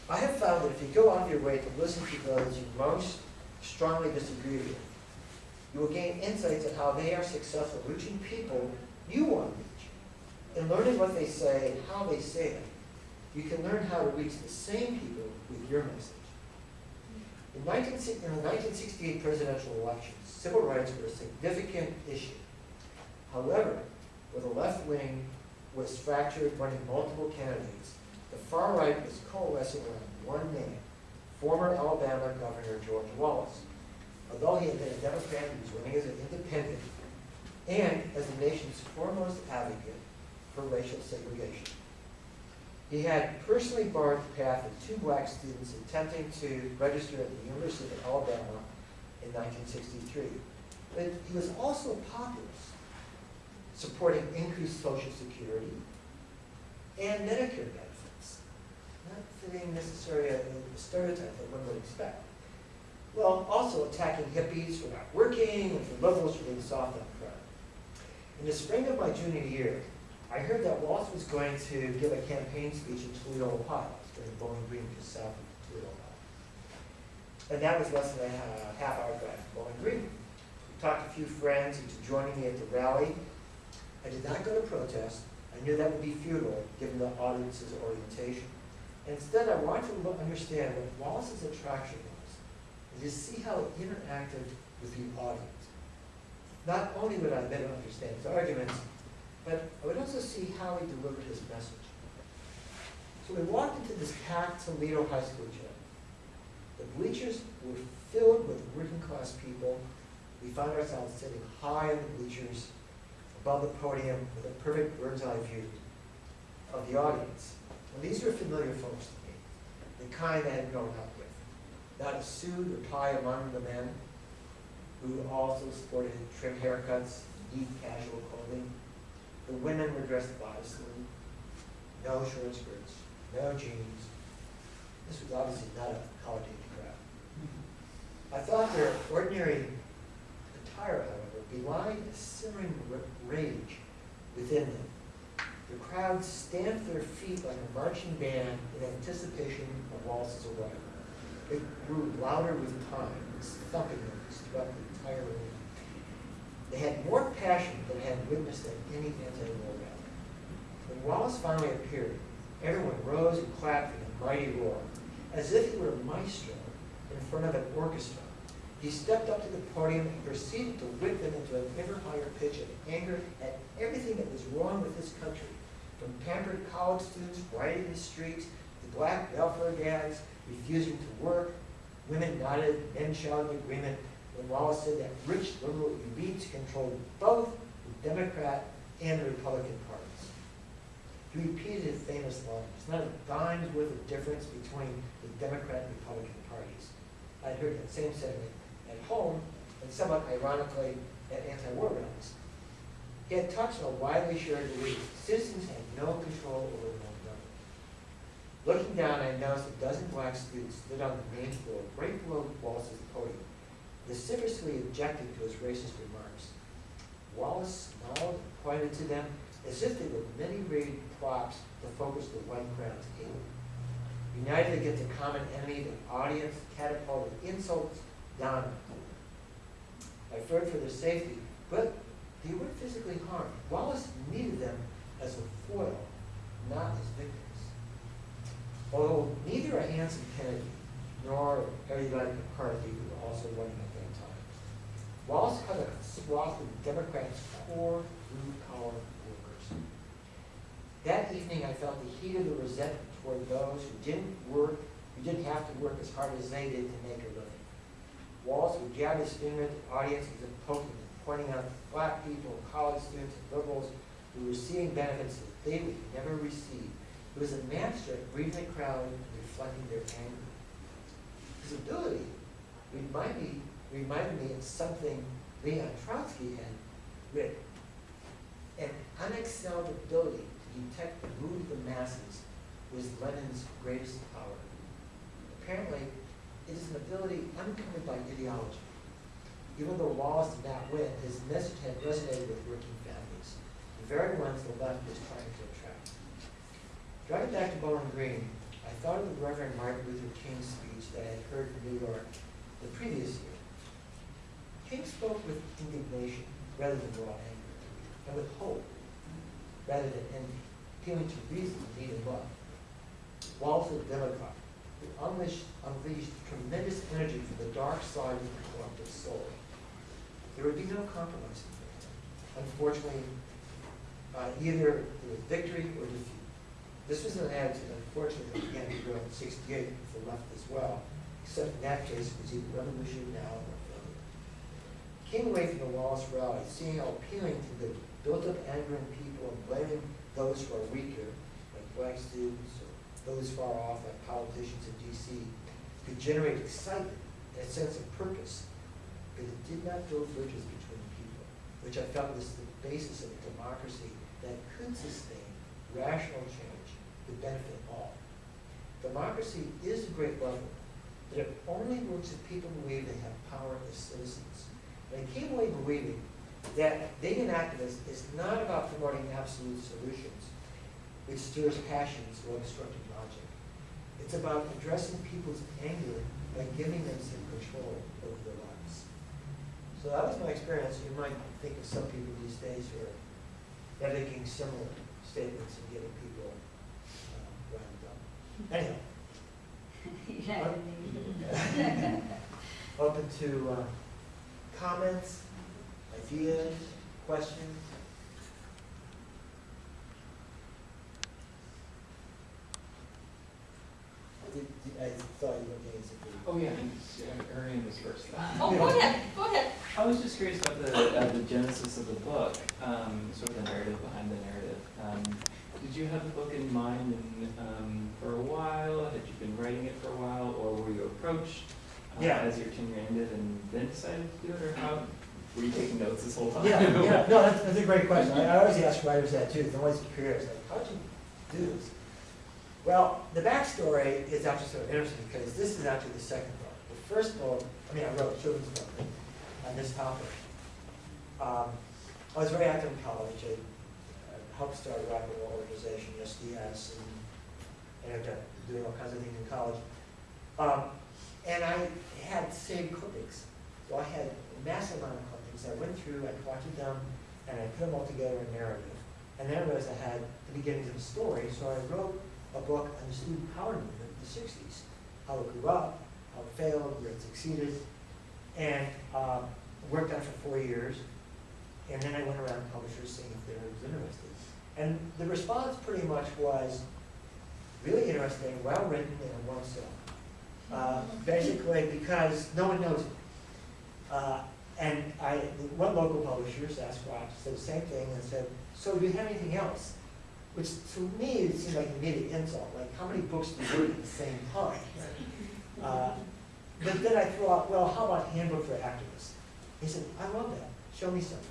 I have found that if you go out of your way to listen to those you most strongly disagree with, you will gain insights on how they are successful reaching people you want to reach. In learning what they say and how they say it, you can learn how to reach the same people with your message. In 19, in the 1968 presidential elections, civil rights were a significant issue. However, where the left wing was fractured, running multiple candidates, the far right was coalescing around one man, former Alabama Governor George Wallace. Although he had been a Democrat, he was running as an independent and as the nation's foremost advocate for racial segregation. He had personally barred the path of two black students attempting to register at the University of Alabama in 1963. But he was also a populist, supporting increased Social Security and Medicare benefits, not fitting necessarily a stereotype that one would expect. Well, also attacking hippies for not working and for liberals for being soft on crime. In the spring of my junior year, I heard that Wallace was going to give a campaign speech in Toledo, Ohio, during Bowling Green, just south of Toledo, Ohio. And that was less than a half hour drive from Bowling Green. We talked to a few friends into joining me at the rally. I did not go to protest. I knew that would be futile, given the audience's orientation. Instead, I wanted to understand what Wallace's attraction was, and to see how it interacted with the audience. Not only would I better understand his arguments, but I would also see how he delivered his message. So we walked into this packed Toledo High School gym. The bleachers were filled with working-class people. We found ourselves sitting high on the bleachers, above the podium, with a perfect bird's-eye view of the audience. And these were familiar folks to me, the kind I had grown up with. Not a suit or tie among the men, who also sported trim haircuts, neat casual clothing. The women were dressed modestly, no short skirts, no jeans. This was obviously not a age crowd. I thought their ordinary attire, however, belied a simmering rage within them. The crowd stamped their feet like a marching band in anticipation of Wallace's arrival. It grew louder with time, its thumping noise throughout the entire room. They had more passion than had witnessed at any anti-war rally. When Wallace finally appeared, everyone rose and clapped in a mighty roar, as if he were a maestro in front of an orchestra. He stepped up to the podium and proceeded to whip them into an ever higher pitch of anger at everything that was wrong with this country, from pampered college students rioting the streets, to black welfare dads refusing to work, Women nodded, men shouted agreement when Wallace said that rich liberal elites controlled both the Democrat and the Republican parties. He repeated his famous line, it's not a dime's worth of difference between the Democrat and Republican parties. I'd heard that same sentiment at home, and somewhat ironically, at anti-war rallies. He had touched on a widely shared belief, citizens had no control over their own government. Looking down, I noticed a dozen black students stood on the main floor, right below Wallace's podium, vociferously objected to his racist remarks. Wallace smiled and pointed to them as if they were many-rayed props to focus the white crowd's aim. United against a common enemy, the audience catapulted insults down. I feared for their safety, but they weren't physically harmed. Wallace needed them as a foil, not as victims. Although neither a Hanson Kennedy nor Harry Lyman McCarthy were also running at that time, Wallace cut a swath of Democrats' core blue-collar workers. That evening, I felt the heat of the resentment toward those who didn't work, who didn't have to work as hard as they did to make a living. Wallace would jab his finger at the audience as if poking pointing out black people, college students, and liberals who were receiving benefits that they would never receive. It was a master at reading the crowd and reflecting their anger. His ability reminded me, reminded me of something Leon Trotsky had written. An unexcelled ability to detect the mood of the masses was Lenin's greatest power. Apparently, it is an ability unencumbered by ideology. Even though Wallace did not win, his message had resonated with working families, the very ones the left was trying to attract. Driving back to Bowling Green, I thought of the Reverend Martin Luther King's speech that I had heard in New York the previous year. King spoke with indignation rather than raw anger, and with hope rather than envy, appealing to reason, need, and love. A Democrat who unleashed, unleashed tremendous energy from the dark side of the collective soul. There would be no compromise for him. Unfortunately, uh, either there was victory or defeat. This was an attitude, unfortunately, that began to grow in sixty-eight with the left as well, except in that case, it was either revolution now. Came away from the Wallace rally, seeing how appealing to the built-up anger in people and blaming those who are weaker, like black students or those far off, like politicians in DC, could generate excitement and a sense of purpose, but it did not build bridges between people, which I felt was the basis of a democracy that could sustain rational change to benefit all. Democracy is a great level, but it only works if people believe they have power as citizens. And I came away believing that being an activist is not about promoting absolute solutions, which stirs passions or obstructing logic. It's about addressing people's anger by giving them some control over their lives. So that was my experience. You might think of some people these days who are making similar statements and getting people uh, wound up. Anyhow, Yeah. open to uh, comments, ideas, questions. Did- did- I thought you were getting something. Oh, yeah, he's- uh, Arian was first. Oh, go ahead, go ahead. I was just curious about the, uh, the genesis of the book, um, sort of the narrative behind the narrative. Um, did you have the book in mind and, um, for a while? Had you been writing it for a while, or were you approached uh, Yeah. as your tenure ended and then decided to do it, or how? Were you taking notes this whole time? Yeah, yeah, no, that's, that's a great question. I, I always ask writers that too, they're always curious, like, how'd you do this? Well, the backstory is actually sort of interesting, because this is actually the second book. The first book, I mean, I wrote a children's book on this topic. Um, I was very active in college, I uh, helped start a rock and roll organization, SDS, and ended up doing all kinds of things in college. Um, and I had saved clippings, so I had a massive amount of clippings. I went through, I collected them, and I put them all together in narrative. And then I realized I had the beginnings of a story, so I wrote a book on the student power movement in the sixties, how it grew up, how it failed, where it succeeded, and um, worked on it for four years. And then I went around publishers seeing if they were interested. And the response pretty much was really interesting, well written, and well sell. Uh, basically because no one knows it. Uh, and I, one local publisher, Sasquatch, said the same thing and said, so do you have anything else? Which to me, it seemed like an immediate insult, like how many books do you read at the same time? Uh, But then I threw out, well, how about handbook for activists? He said, I love that, show me something.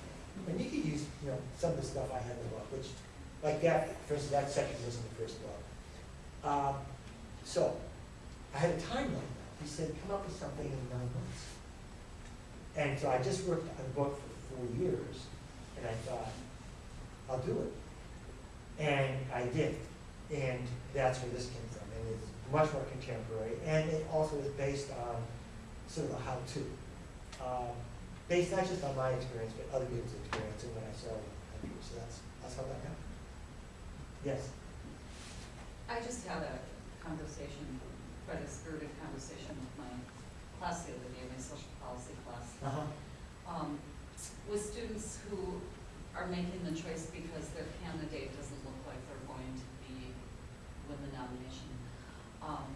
And you could use, you know, some of the stuff I had in the book, which, like that, for instance, that section was in the first book. Um, So, I had a timeline. He said, come up with something in nine months. And so I just worked on the book for four years, and I thought, I'll do it. And I did, and that's where this came from, and it's much more contemporary, and it also is based on sort of a how-to. Um, Based not just on my experience, but other people's experience and what I saw in the so that's, that's how that happened. Yes? I just had a conversation, quite a spirited conversation with my class the other day, my social policy class, Uh-huh. um, with students who are making the choice because their candidate doesn't look like they're going to be, win the nomination. Um,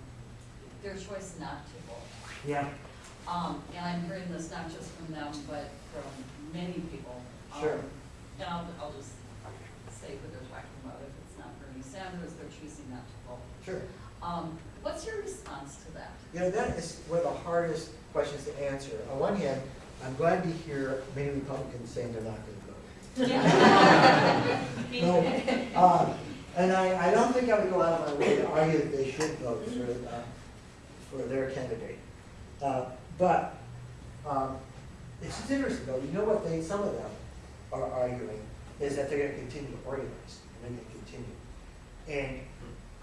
their choice not to vote. Yeah, Um, and I'm hearing this not just from them, but from many people. Um, Sure. And I'll, I'll just say who they're talking about, if it's not Bernie Sanders, they're choosing not to vote. sure. Um, what's your response to that? You know, that is one of the hardest questions to answer. On one hand, I'm glad to hear many Republicans saying they're not going to vote. Me No, too. uh, And I, I don't think I would go out of my way to argue that they should vote for, uh, for their candidate. Uh, But, um, it's just interesting though, you know what they, some of them are arguing is that they're gonna continue to organize, and they're gonna continue. And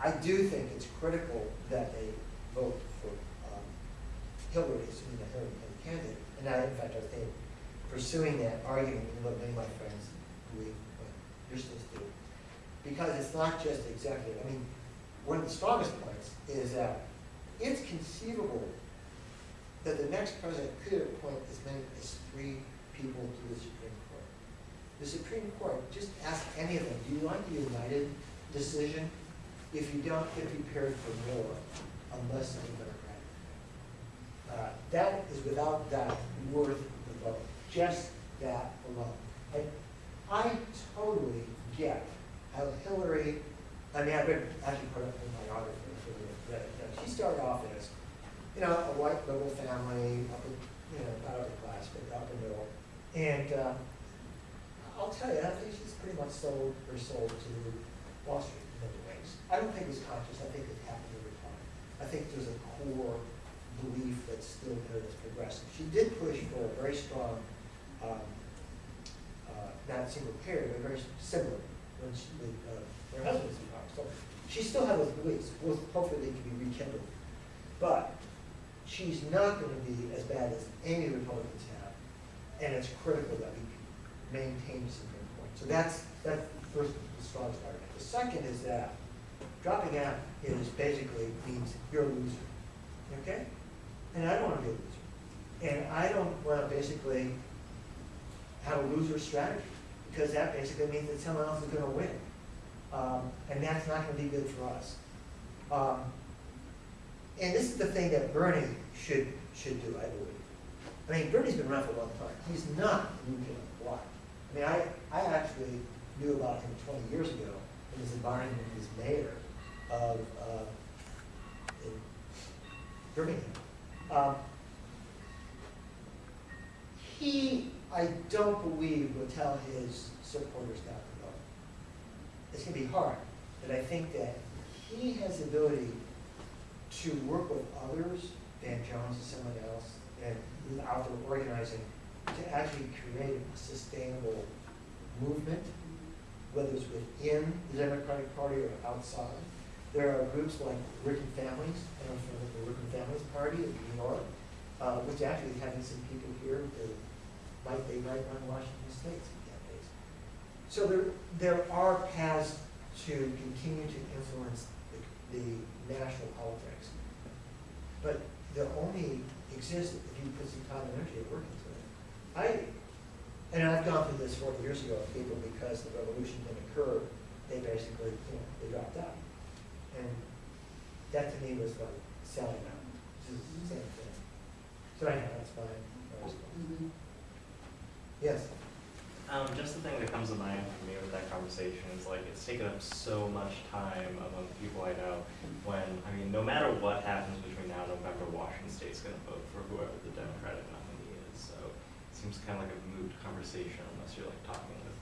I do think it's critical that they vote for, um, Hillary, assuming the Hillary candidate. And I, in fact, I think pursuing that argument, even though many of my friends believe what you're supposed to do. Because it's not just executive, I mean, one of the strongest points is that it's conceivable that the next president could appoint as many as three people to the Supreme Court. The Supreme Court, just ask any of them, do you want the United decision? If you don't, get prepared for more, unless I'm Democratic. Uh, That is without doubt worth the vote, just that alone. And I totally get how Hillary, I mean, I've been actually put up in my biography, for the- she started off as, you know, a white liberal family, upper, you know, not upper class, but upper middle. And, uh, I'll tell you, I think she's pretty much sold her soul to Wall Street in. I don't think it's conscious, I think it happened over time. I think there's a core belief that's still there that's progressive. She did push for a very strong, um, uh, not single payer, but very similar when she, with, uh, her husband in power. So she still has those beliefs, well, hopefully they can be rekindled. But she's not gonna be as bad as any Republicans have, and it's critical that we maintain the Supreme Court. So that's, that's first, the strongest argument. The second is that dropping out is basically means you're a loser, okay? And I don't wanna be a loser. And I don't wanna basically have a loser strategy, because that basically means that someone else is gonna win. Um, and that's not gonna be good for us. Um, and this is the thing that Bernie should, should do, I believe. I mean, Bernie's been around for a long time. He's not a kid the. I mean, I, I actually knew about him twenty years ago in his environment as mayor of, uh, in Birmingham. Um, He, I don't believe, will tell his supporters not to vote. It's gonna be hard, but I think that he has the ability to work with others, Van Jones and someone else, and out there organizing, to actually create a sustainable movement, whether it's within the Democratic Party or outside. There are groups like Working Families, and I don't know the Working Families Party in New York, uh, which actually is having some people here who might, they might run Washington State some. So there, there are paths to continue to influence the, the national politics. But they'll only exist if you put some time and energy at work it. I, and I've gone through this forty years ago with people because the revolution didn't occur, they basically, you know, they dropped out. And that to me was like selling out. It's the same thing. So anyhow, that's fine. I was- Mhm. Yes, Um, just the thing that comes to mind for me with that conversation is like, it's taken up so much time among the people I know when, I mean, no matter what happens between now and November, Washington State's gonna vote for whoever the Democratic nominee is, so it seems kind of like a moot conversation unless you're like talking with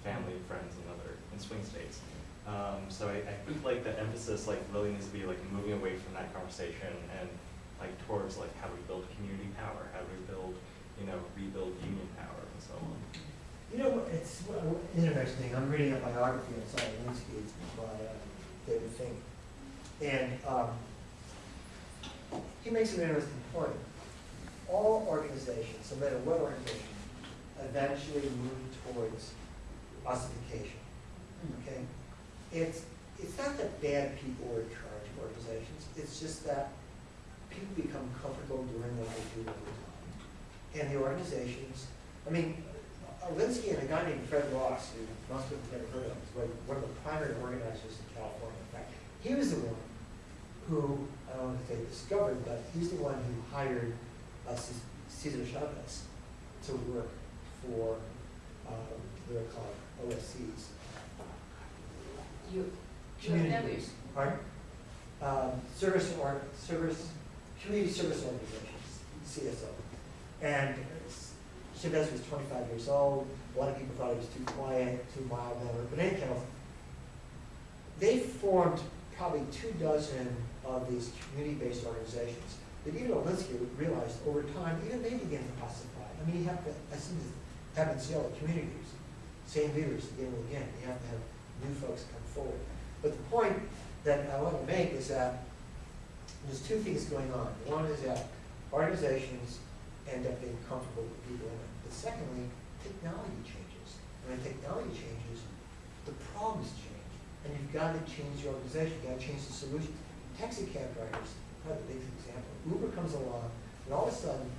family, friends, and other, in swing states. Um, so I, I think like the emphasis like really needs to be like moving away from that conversation and like towards like how do we build community power, how do we build, you know, rebuild union power and so on. you know, it's well, interesting, I'm reading a biography on Saul Alinsky, it's by uh, David Fink. And, um, he makes an interesting point. All organizations, no matter what organization, eventually move towards ossification, okay? It's, it's not that bad people are in charge of organizations, it's just that people become comfortable doing what they do all the time. And the organizations, I mean, uh, Linsky and a guy named Fred Ross, who most people have never heard of, was one of the primary organizers in California. In fact, he was the one who, I don't want to say discovered, but he's the one who hired uh, Cesar Chavez to work for, um, they're called OSCs. You, Community have groups, pardon? Um, service or, service, community service organizations, CSO. And Chavez was twenty-five years old, a lot of people thought he was too quiet, too mild-mannered, but anyhow, they formed probably two dozen of these community-based organizations. That even Alinsky realized over time, even they began to ossify. I mean, you have to, I see this happen in Seattle, communities, same leaders again and again, you have to have new folks come forward. But the point that I want to make is that there's two things going on. One is that organizations end up being comfortable with people in it. But secondly, technology changes. And when technology changes, the problems change. And you've got to change the organization, you've got to change the solution. Taxi cab drivers, are the biggest example. Uber comes along, and all of a sudden,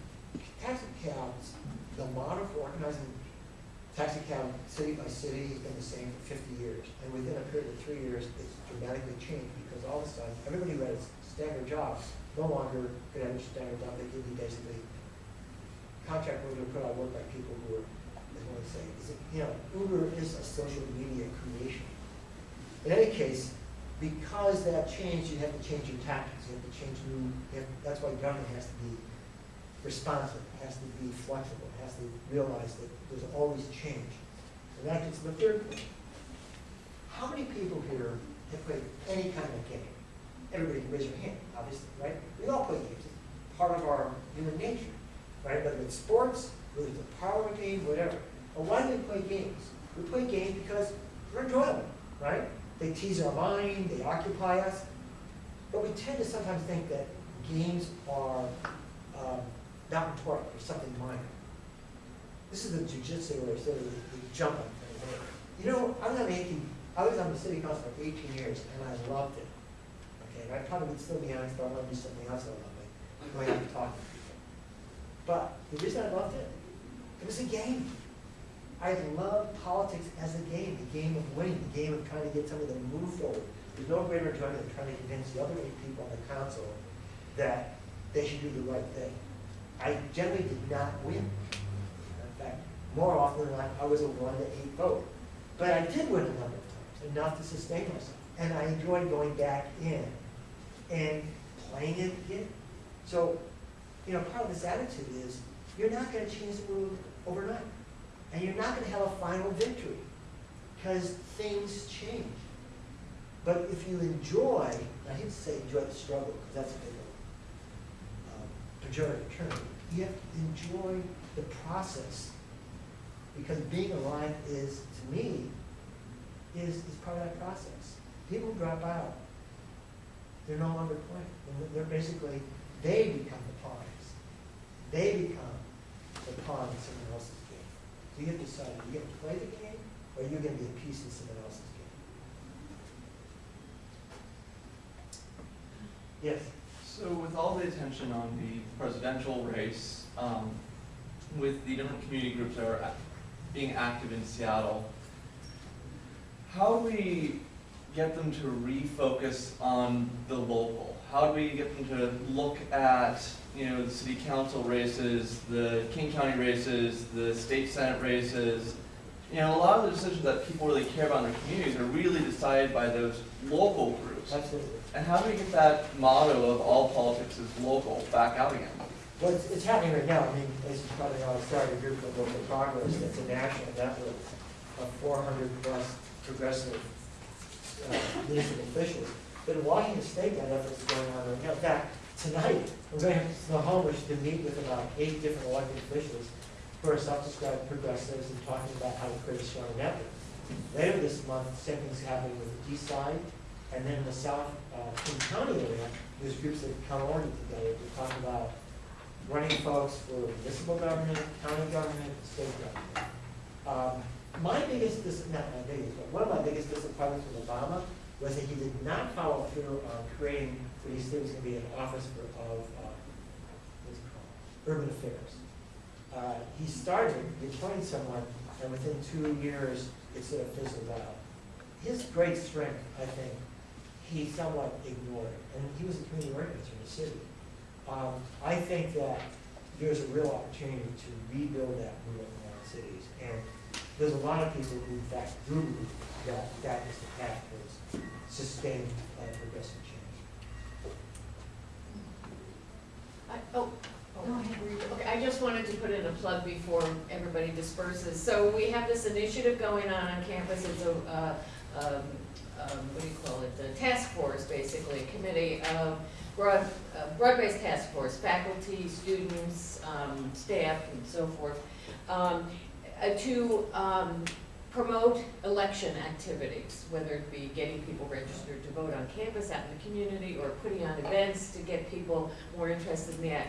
taxi cabs, the model for organizing taxi cab city by city has been the same for fifty years. And within a period of three years, it's dramatically changed because all of a sudden, everybody who had standard job no longer could have a standard job. They could be basically contract workers put out work by people who are, as one would say, is it, you know, Uber is a social media creation. In any case, because that changed, you have to change your tactics, you have to change new, have, that's why government has to be responsive, it has to be flexible, it has to realize that there's always change. And that gets to the third point. How many people here have played any kind of game? Everybody can raise your hand, obviously, right? We all play games, it's part of our human nature, right? Whether it's sports, whether it's a parlor game, whatever. Well, why do we play games? We play games because they're enjoyable, right? They tease our mind, they occupy us. But we tend to sometimes think that games are um, not important or something minor. This is the jujitsu or sort of jumping. You know, I was on eighteen, I was on the city council for eighteen years and I loved it. Okay, and I probably would still be honest, but I want to do something else I love, like going out and talking to people. But the reason I loved it, it was a game. I love politics as a game, the game of winning, the game of trying to get somebody to move forward. There's no greater enjoyment than trying to convince the other eight people on the council that they should do the right thing. I generally did not win. In fact, more often than not, I was a one to eight vote. But I did win a number of times, enough to sustain myself. And I enjoyed going back in and playing it again. So, you know, part of this attitude is, you're not gonna change the world overnight. And you're not gonna have a final victory, because things change. But if you enjoy, I hate to say enjoy the struggle, because that's a big pejorative term, you have to enjoy the process. Because being alive is, to me, is, is part of that process. People drop out, they're no longer playing. They're- basically, they become the pawns. They become the pawn in someone else's game. So you have to decide, are you gonna play the game, or are you gonna be a piece in someone else's game? Yes? So with all the attention on the presidential race, um, with the different community groups that are being active in Seattle, how do we get them to refocus on the local? How do we get them to look at, you know, the city council races, the King County races, the state senate races? You know, a lot of the decisions that people really care about in their communities are really decided by those local groups. Absolutely. And how do we get that motto of all politics is local back out again? Well, it's, it's happening right now. I mean, as you probably know, I started a group called Local Progress. That's a national network of four hundred plus progressive uh, municipal officials. But in Washington State, that effort's going on right now. In fact, tonight, we're going to Snohomish to meet with about eight different elected officials who are self-described progressives and talking about how to create a strong network. Later this month, same thing's happening with the east side, and then the south, uh, King County area, there's groups that come already together to talk about running folks for municipal government, county government, state government. Um, my biggest, dis- not my biggest, but one of my biggest disappointments with Obama was that he did not follow through on creating what he said was gonna be an office for, of, uh, what's it called, urban affairs. Uh, he started, he appointed someone, and within two years, it sort of fizzled out. His great strength, I think, he somewhat ignored, and he was a community organizer in the city. Um, I think that there's a real opportunity to rebuild that movement in our cities. And there's a lot of people who in fact do believe that that is the path towards sustained uh, progressive change. I- Oh, oh, okay, I just wanted to put in a plug before everybody disperses. So we have this initiative going on on campus, it's a, uh, um, um, what do you call it, the task force, basically, a committee of broad, uh, broad-based task force, faculty, students, um, staff, and so forth, um, uh, to, um, promote election activities, whether it be getting people registered to vote on campus, out in the community, or putting on events to get people more interested in the, uh,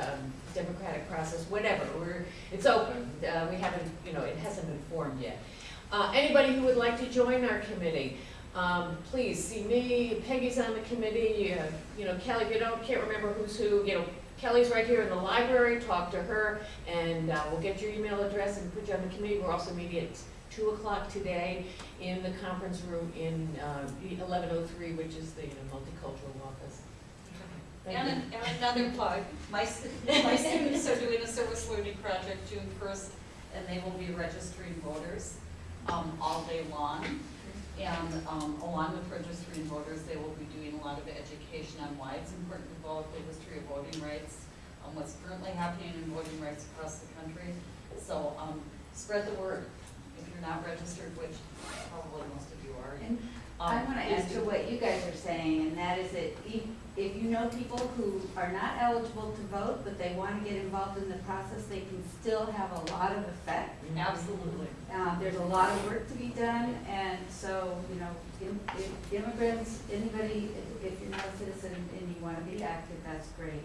um, democratic process, whatever, we're, it's open, uh, we haven't, you know, it hasn't been formed yet. Uh, anybody who would like to join our committee, um, please see me, Peggy's on the committee, you, have- you know, Kelly, you don't, can't remember who's who, you know, Kelly's right here in the library, talk to her, and, uh, we'll get your email address and put you on the committee, we're also meeting at two o'clock today in the conference room in, uh, eleven oh three, which is the you know, multicultural office. And, an- and another plug, my, my students are doing a service learning project June first, and they will be registering voters, um, all day long. And, um, along with registering voters, they will be doing a lot of education on why it's important to vote, the history of voting rights, um, what's currently happening in voting rights across the country. So, um, spread the word, if you're not registered, which probably most of you are. And I um, want to add to what you guys are saying, and that is that if, if you know people who are not eligible to vote, but they want to get involved in the process, they can still have a lot of effect. Absolutely. Uh, there's a lot of work to be done, and so, you know, im- if immigrants, anybody, if, if you're not a citizen and you want to be active, that's great.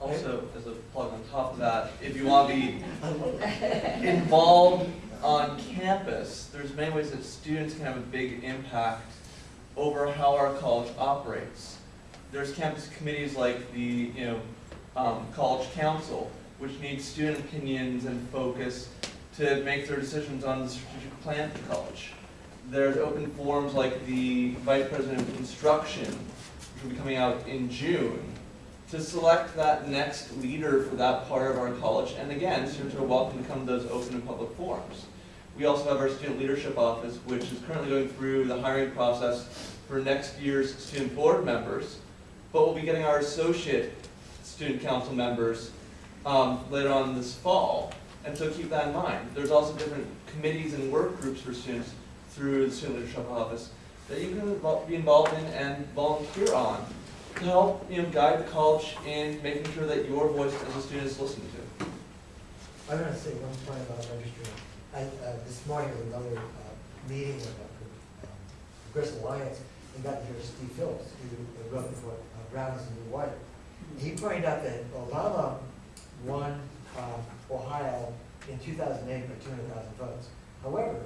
Also, as a plug on top of that, if you want to be I love that. involved on campus, there's many ways that students can have a big impact over how our college operates. There's campus committees like the, you know, um, college council, which needs student opinions and focus to make their decisions on the strategic plan for college. There's open forums like the vice president of instruction, which will be coming out in June, to select that next leader for that part of our college. And again, students are welcome to come to those open and public forums. We also have our student leadership office, which is currently going through the hiring process for next year's student board members. But we'll be getting our associate student council members um, later on this fall. And so keep that in mind. There's also different committees and work groups for students through the student leadership office that you can be involved in and volunteer on to help, you know, guide the college in making sure that your voice as a student is listened to. I'm gonna say one point about registering. I, uh, this morning was another, uh, meeting with uh, Progressive Alliance, and got to hear Steve Phillips, who wrote for uh, the New White. He pointed out that Obama won, um, Ohio in two thousand eight by two hundred thousand votes. However,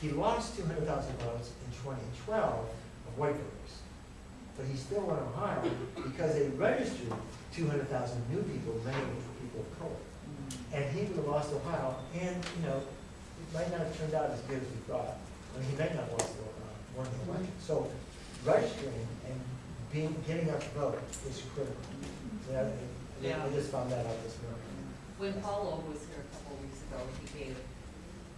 he lost two hundred thousand votes in twenty twelve of white voters. But he still won Ohio because they registered two hundred thousand new people, many of people of color. And he would have lost Ohio, and, you know, it might not have turned out as good as we thought. I mean, he may not want to, uh, win the election. So registering and being, getting out to vote is critical. Yeah, I- Yeah. I just found that out this morning. When Paulo was here a couple of weeks ago, he gave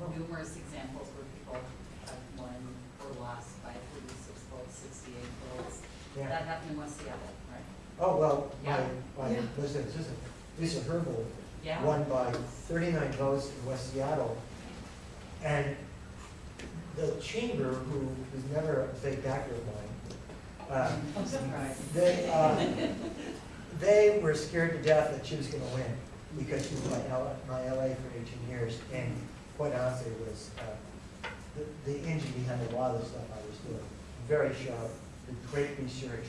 oh. numerous examples where people have won or lost by thirty-six votes, sixty-eight votes. Yeah. That happened in West Seattle, right? Oh, well, my, Yeah. my, Yeah. listen, listen, Lisa Herbold Yeah. won by thirty-nine votes in West Seattle. And the chamber, who was never a big backer of mine, I'm surprised. they, uh, they were scared to death that she was gonna win, because she was my L, my LA for eighteen years, and quite honestly, was, uh, the, the engine behind a lot of the stuff I was doing. Very sharp, did great research.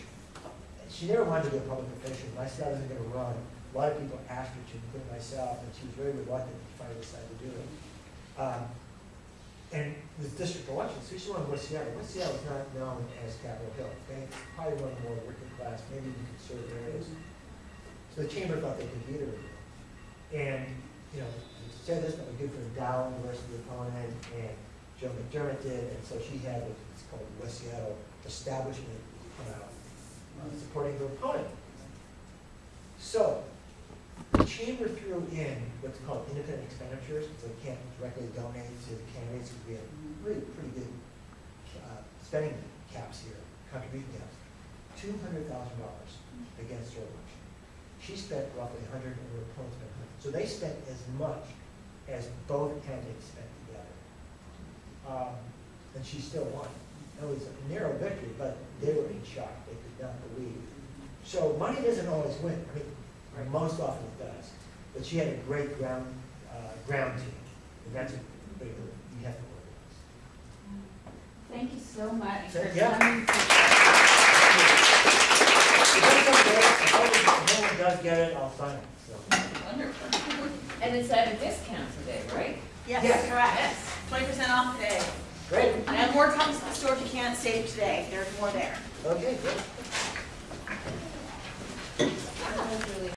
She never wanted to be a public official, and I said I wasn't gonna run. A lot of people asked her to, including myself, and she was very reluctant to finally decide to do it. Um, and with district elections, so she won West Seattle. West Seattle is not known as Capitol Hill? It's probably one of the more working class, maybe even conservative areas. So the chamber thought they could beat her. And, you know, said this, but we good for Dow, the rest of the opponent, and Joe McDermott did, and so she had what's called West Seattle Establishment come out, uh, supporting her opponent. So, the chamber threw in what's called independent expenditures, so they can't directly donate to the candidates, because we have really pretty good uh, spending caps here, contribution caps. Two hundred thousand dollars against her election. She spent roughly a hundred, and her opponent spent hundred. So they spent as much as both candidates spent together. Um, And she still won. It was a narrow victory, but they were in shock, they could not believe. So money doesn't always win, I mean, most often it does. But she had a great ground, uh, ground team. And that's a big you have to work with. Thank you so much yeah. If no one does get it, I'll sign it. Wonderful. And it's at a discount today, right? Yes, yes. correct. Yes. 20% off today. Great. And more comes to the store if you can't save today. There's more there. Okay, good.